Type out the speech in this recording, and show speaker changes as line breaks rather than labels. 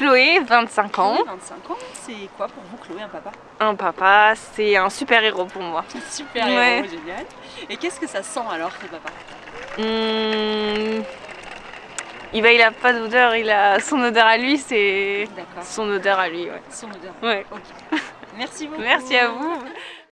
Chloé, 25 ans.
25 ans, c'est quoi pour vous Chloé, un papa?
Un papa, c'est un super héros pour moi.
Super héros, génial. Et qu'est-ce que ça sent alors, le papa?
Hmm, il, va, il a pas d'odeur, il a son odeur à lui, c'est son odeur à lui. Ouais.
Son odeur.
Ouais.
Merci beaucoup.
Merci à vous.